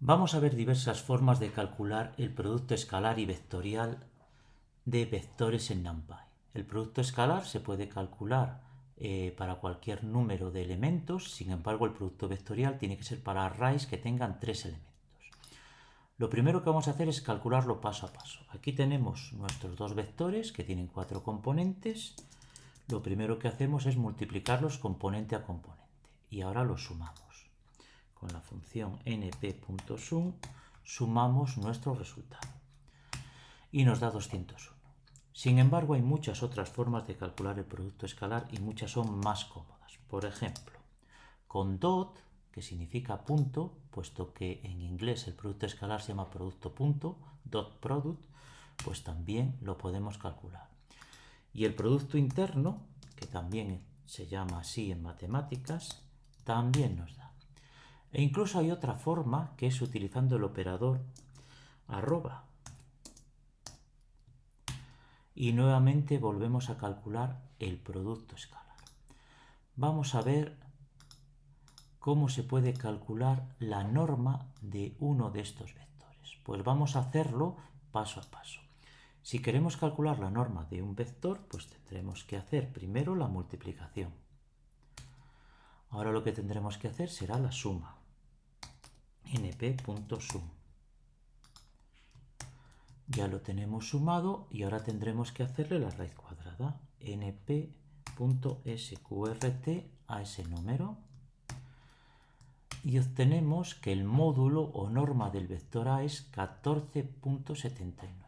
Vamos a ver diversas formas de calcular el producto escalar y vectorial de vectores en NumPy. El producto escalar se puede calcular eh, para cualquier número de elementos, sin embargo el producto vectorial tiene que ser para arrays que tengan tres elementos. Lo primero que vamos a hacer es calcularlo paso a paso. Aquí tenemos nuestros dos vectores que tienen cuatro componentes. Lo primero que hacemos es multiplicarlos componente a componente y ahora los sumamos función np.sum sumamos nuestro resultado y nos da 201. Sin embargo, hay muchas otras formas de calcular el producto escalar y muchas son más cómodas. Por ejemplo, con dot, que significa punto, puesto que en inglés el producto escalar se llama producto punto, dot product, pues también lo podemos calcular. Y el producto interno, que también se llama así en matemáticas, también nos da. E incluso hay otra forma que es utilizando el operador arroba. Y nuevamente volvemos a calcular el producto escalar. Vamos a ver cómo se puede calcular la norma de uno de estos vectores. Pues vamos a hacerlo paso a paso. Si queremos calcular la norma de un vector, pues tendremos que hacer primero la multiplicación. Ahora lo que tendremos que hacer será la suma np.sum. Ya lo tenemos sumado y ahora tendremos que hacerle la raíz cuadrada. np.sqrt a ese número y obtenemos que el módulo o norma del vector A es 14.79.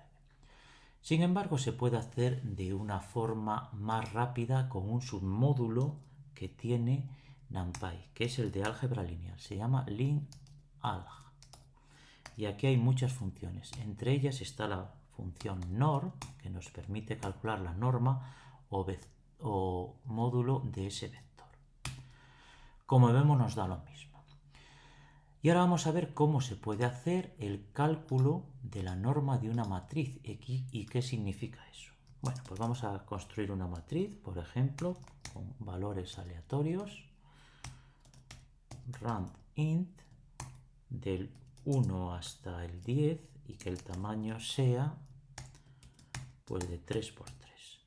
Sin embargo, se puede hacer de una forma más rápida con un submódulo que tiene NumPy, que es el de álgebra lineal. Se llama y aquí hay muchas funciones. Entre ellas está la función NOR, que nos permite calcular la norma o, o módulo de ese vector. Como vemos nos da lo mismo. Y ahora vamos a ver cómo se puede hacer el cálculo de la norma de una matriz X y qué significa eso. Bueno, pues vamos a construir una matriz, por ejemplo, con valores aleatorios. rand int del 1 hasta el 10 y que el tamaño sea pues de 3 por 3.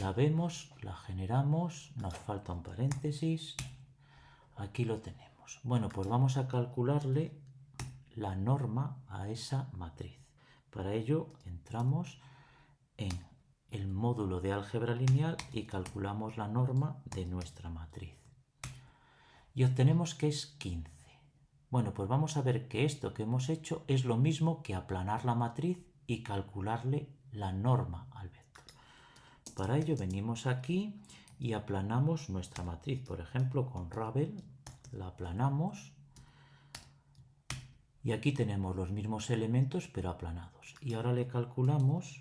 La vemos, la generamos, nos falta un paréntesis, aquí lo tenemos. Bueno, pues vamos a calcularle la norma a esa matriz. Para ello entramos en el módulo de álgebra lineal y calculamos la norma de nuestra matriz y obtenemos que es 15. Bueno, pues vamos a ver que esto que hemos hecho es lo mismo que aplanar la matriz y calcularle la norma al vector. Para ello venimos aquí y aplanamos nuestra matriz. Por ejemplo, con Ravel la aplanamos y aquí tenemos los mismos elementos pero aplanados. Y ahora le calculamos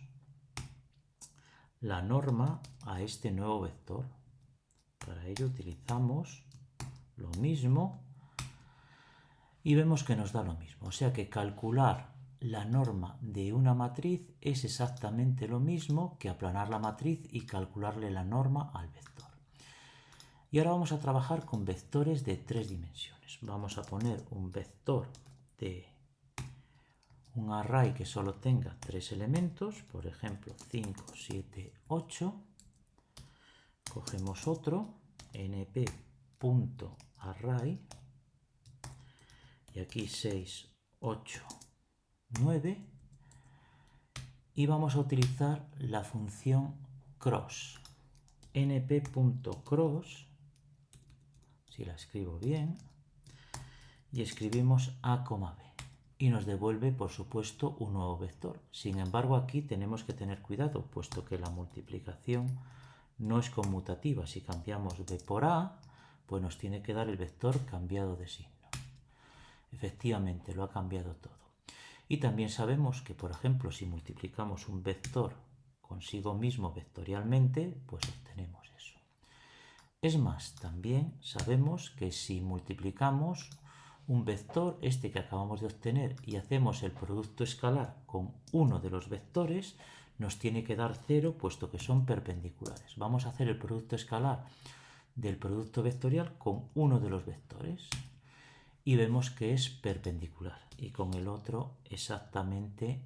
la norma a este nuevo vector. Para ello utilizamos lo mismo y vemos que nos da lo mismo. O sea que calcular la norma de una matriz es exactamente lo mismo que aplanar la matriz y calcularle la norma al vector. Y ahora vamos a trabajar con vectores de tres dimensiones. Vamos a poner un vector de un array que solo tenga tres elementos, por ejemplo 5, 7, 8. Cogemos otro, np array. Y aquí 6, 8, 9 y vamos a utilizar la función cross. Np.cross si la escribo bien y escribimos a, b. Y nos devuelve por supuesto un nuevo vector. Sin embargo aquí tenemos que tener cuidado puesto que la multiplicación no es conmutativa. Si cambiamos b por a pues nos tiene que dar el vector cambiado de signo. Efectivamente, lo ha cambiado todo. Y también sabemos que, por ejemplo, si multiplicamos un vector consigo mismo vectorialmente, pues obtenemos eso. Es más, también sabemos que si multiplicamos un vector, este que acabamos de obtener, y hacemos el producto escalar con uno de los vectores, nos tiene que dar cero, puesto que son perpendiculares. Vamos a hacer el producto escalar del producto vectorial con uno de los vectores. y vemos que es perpendicular y con el otro exactamente